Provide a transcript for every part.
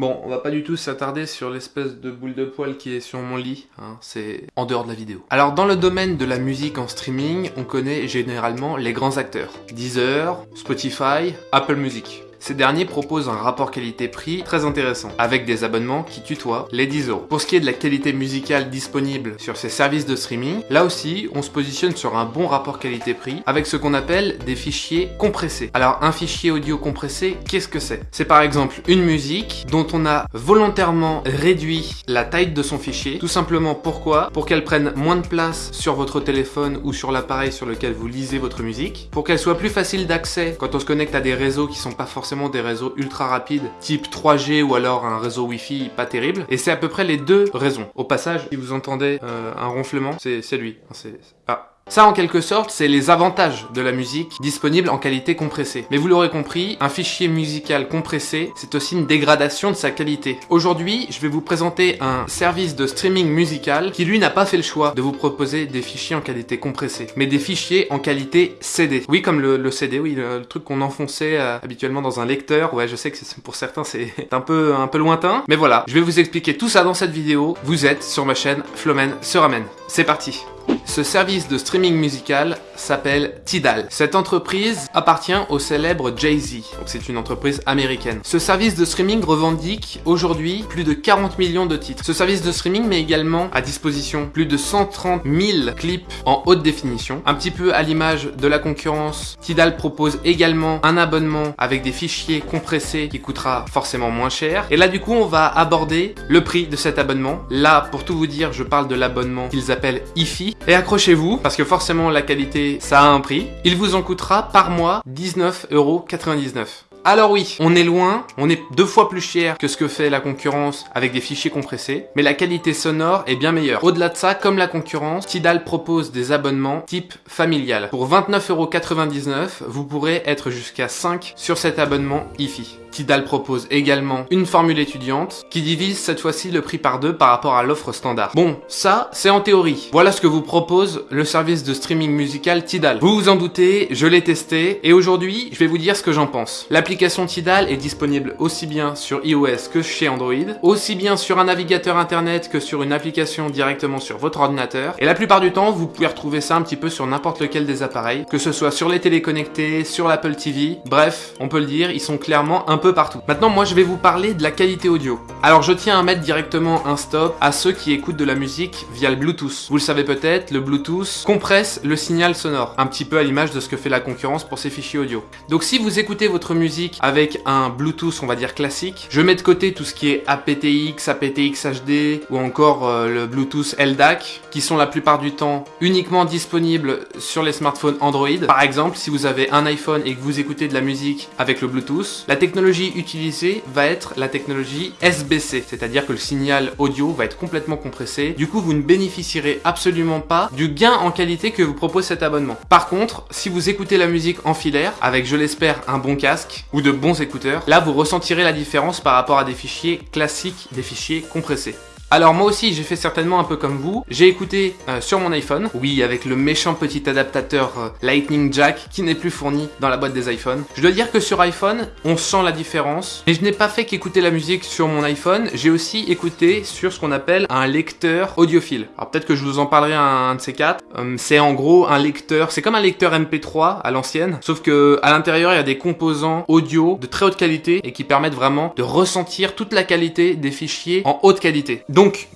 Bon, on va pas du tout s'attarder sur l'espèce de boule de poil qui est sur mon lit, c'est en dehors de la vidéo. Alors dans le domaine de la musique en streaming, on connaît généralement les grands acteurs. Deezer, Spotify, Apple Music. Ces derniers proposent un rapport qualité-prix très intéressant, avec des abonnements qui tutoient les 10 euros. Pour ce qui est de la qualité musicale disponible sur ces services de streaming, là aussi, on se positionne sur un bon rapport qualité-prix, avec ce qu'on appelle des fichiers compressés. Alors, un fichier audio compressé, qu'est-ce que c'est? C'est par exemple une musique dont on a volontairement réduit la taille de son fichier, tout simplement pourquoi? Pour qu'elle prenne moins de place sur votre téléphone ou sur l'appareil sur lequel vous lisez votre musique, pour qu'elle soit plus facile d'accès quand on se connecte à des réseaux qui sont pas forcément des réseaux ultra rapides, type 3G ou alors un réseau Wi-Fi pas terrible. Et c'est à peu près les deux raisons. Au passage, si vous entendez euh, un ronflement, c'est lui. C'est ah. Ça, en quelque sorte, c'est les avantages de la musique disponible en qualité compressée. Mais vous l'aurez compris, un fichier musical compressé, c'est aussi une dégradation de sa qualité. Aujourd'hui, je vais vous présenter un service de streaming musical qui, lui, n'a pas fait le choix de vous proposer des fichiers en qualité compressée, mais des fichiers en qualité CD. Oui, comme le, CD, oui, le, truc qu'on enfonçait euh, habituellement dans un lecteur. Ouais, je sais que pour certains, c'est un peu, un peu lointain. Mais voilà, je vais vous expliquer tout ça dans cette vidéo. Vous êtes sur ma chaîne Flomen se ramène. C'est parti ce service de streaming musical s'appelle Tidal. Cette entreprise appartient au célèbre Jay-Z, donc c'est une entreprise américaine. Ce service de streaming revendique aujourd'hui plus de 40 millions de titres. Ce service de streaming met également à disposition plus de 130 000 clips en haute définition. Un petit peu à l'image de la concurrence, Tidal propose également un abonnement avec des fichiers compressés qui coûtera forcément moins cher. Et là du coup on va aborder le prix de cet abonnement. Là pour tout vous dire je parle de l'abonnement qu'ils appellent IFI. Accrochez-vous parce que forcément la qualité ça a un prix. Il vous en coûtera par mois 19,99€. Alors oui, on est loin, on est deux fois plus cher que ce que fait la concurrence avec des fichiers compressés, mais la qualité sonore est bien meilleure. Au-delà de ça, comme la concurrence, Tidal propose des abonnements type familial. Pour 29,99€, vous pourrez être jusqu'à 5 sur cet abonnement IFI. Tidal propose également une formule étudiante qui divise cette fois-ci le prix par deux par rapport à l'offre standard. Bon, ça, c'est en théorie. Voilà ce que vous propose le service de streaming musical Tidal. Vous vous en doutez, je l'ai testé et aujourd'hui, je vais vous dire ce que j'en pense. L'application Tidal est disponible aussi bien sur iOS que chez Android, aussi bien sur un navigateur internet que sur une application directement sur votre ordinateur. Et la plupart du temps, vous pouvez retrouver ça un petit peu sur n'importe lequel des appareils, que ce soit sur les téléconnectés, sur l'Apple TV. Bref, on peut le dire, ils sont clairement un peu partout. Maintenant, moi, je vais vous parler de la qualité audio. Alors, je tiens à mettre directement un stop à ceux qui écoutent de la musique via le Bluetooth. Vous le savez peut-être, le Bluetooth compresse le signal sonore, un petit peu à l'image de ce que fait la concurrence pour ses fichiers audio. Donc, si vous écoutez votre musique avec un Bluetooth, on va dire classique, je mets de côté tout ce qui est aptX, aptX HD ou encore euh, le Bluetooth LDAC, qui sont la plupart du temps uniquement disponibles sur les smartphones Android. Par exemple, si vous avez un iPhone et que vous écoutez de la musique avec le Bluetooth, la technologie utilisée va être la technologie SBC, c'est-à-dire que le signal audio va être complètement compressé. Du coup, vous ne bénéficierez absolument pas du gain en qualité que vous propose cet abonnement. Par contre, si vous écoutez la musique en filaire, avec je l'espère un bon casque ou de bons écouteurs, là vous ressentirez la différence par rapport à des fichiers classiques, des fichiers compressés. Alors moi aussi j'ai fait certainement un peu comme vous, j'ai écouté euh, sur mon iPhone, oui avec le méchant petit adaptateur euh, Lightning Jack qui n'est plus fourni dans la boîte des iPhones. Je dois dire que sur iPhone, on sent la différence, mais je n'ai pas fait qu'écouter la musique sur mon iPhone, j'ai aussi écouté sur ce qu'on appelle un lecteur audiophile. Alors peut-être que je vous en parlerai un, de ces quatre. Euh, c'est en gros un lecteur, c'est comme un lecteur MP3 à l'ancienne, sauf que à l'intérieur il y a des composants audio de très haute qualité et qui permettent vraiment de ressentir toute la qualité des fichiers en haute qualité.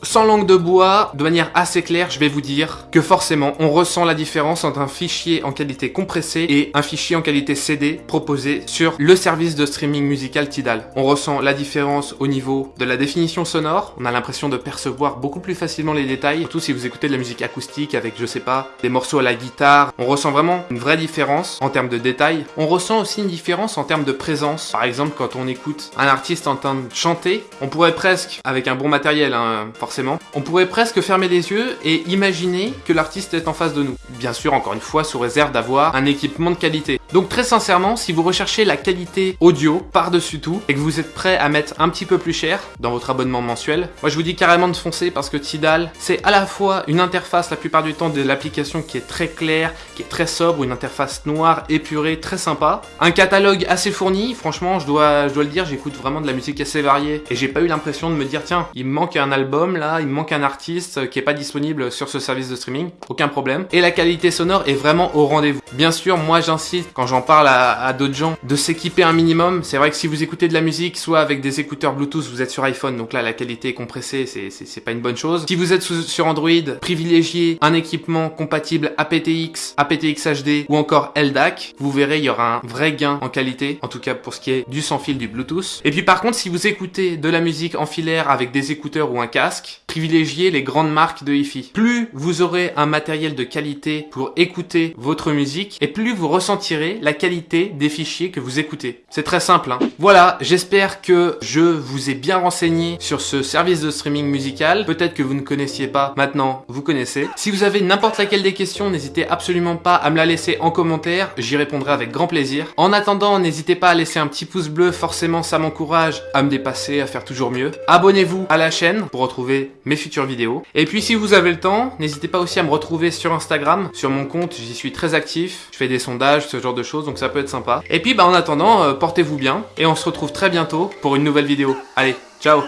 Sans langue de bois, de manière assez claire, je vais vous dire que forcément, on ressent la différence entre un fichier en qualité compressée et un fichier en qualité CD proposé sur le service de streaming musical Tidal. On ressent la différence au niveau de la définition sonore, on a l'impression de percevoir beaucoup plus facilement les détails, surtout si vous écoutez de la musique acoustique avec, je sais pas, des morceaux à la guitare, on ressent vraiment une vraie différence en termes de détails. On ressent aussi une différence en termes de présence. Par exemple, quand on écoute un artiste en train de chanter, on pourrait presque, avec un bon matériel, hein, forcément. On pourrait presque fermer les yeux et imaginer que l'artiste est en face de nous. Bien sûr, encore une fois, sous réserve d'avoir un équipement de qualité. Donc très sincèrement, si vous recherchez la qualité audio par-dessus tout et que vous êtes prêt à mettre un petit peu plus cher dans votre abonnement mensuel, moi je vous dis carrément de foncer parce que Tidal, c'est à la fois une interface la plupart du temps de l'application qui est très claire, qui est très sobre, une interface noire, épurée, très sympa, un catalogue assez fourni, franchement je dois, je dois le dire, j'écoute vraiment de la musique assez variée et j'ai pas eu l'impression de me dire tiens, il me manque un album là, il manque un artiste qui est pas disponible sur ce service de streaming, aucun problème. Et la qualité sonore est vraiment au rendez-vous. Bien sûr, moi j'insiste quand j'en parle à, d'autres gens de s'équiper un minimum. C'est vrai que si vous écoutez de la musique, soit avec des écouteurs Bluetooth, vous êtes sur iPhone, donc là la qualité est compressée, c'est pas une bonne chose. Si vous êtes sur Android, privilégiez un équipement compatible aptX, aptX HD ou encore LDAC. Vous verrez, il y aura un vrai gain en qualité, en tout cas pour ce qui est du sans fil du Bluetooth. Et puis par contre, si vous écoutez de la musique en filaire avec des écouteurs ou un casque, privilégiez les grandes marques de hi-fi. Plus vous aurez un matériel de qualité pour écouter votre musique, et plus vous ressentirez la qualité des fichiers que vous écoutez. C'est très simple. Hein. Voilà, j'espère que je vous ai bien renseigné sur ce service de streaming musical. Peut-être que vous ne connaissiez pas, maintenant vous connaissez. Si vous avez n'importe laquelle des questions, n'hésitez absolument pas à me la laisser en commentaire, j'y répondrai avec grand plaisir. En attendant, n'hésitez pas à laisser un petit pouce bleu, forcément ça m'encourage à me dépasser, à faire toujours mieux. Abonnez-vous à la chaîne pour retrouver mes futures vidéos. Et puis si vous avez le temps, n'hésitez pas aussi à me retrouver sur Instagram, sur mon compte, j'y suis très actif, je fais des sondages, ce genre de choses, donc ça peut être sympa. Et puis bah en attendant, euh, portez-vous bien, et on se retrouve très bientôt pour une nouvelle vidéo. Allez, ciao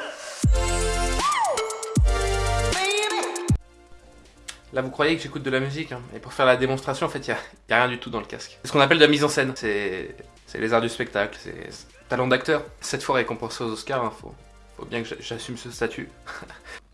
Là, vous croyez que j'écoute de la musique, hein. et pour faire la démonstration, en fait, il n'y a, rien du tout dans le casque. C'est ce qu'on appelle de la mise en scène. C'est les arts du spectacle, c'est talent d'acteur. Cette fois récompensé aux Oscars, hein, faut, faut bien que j'assume ce statut.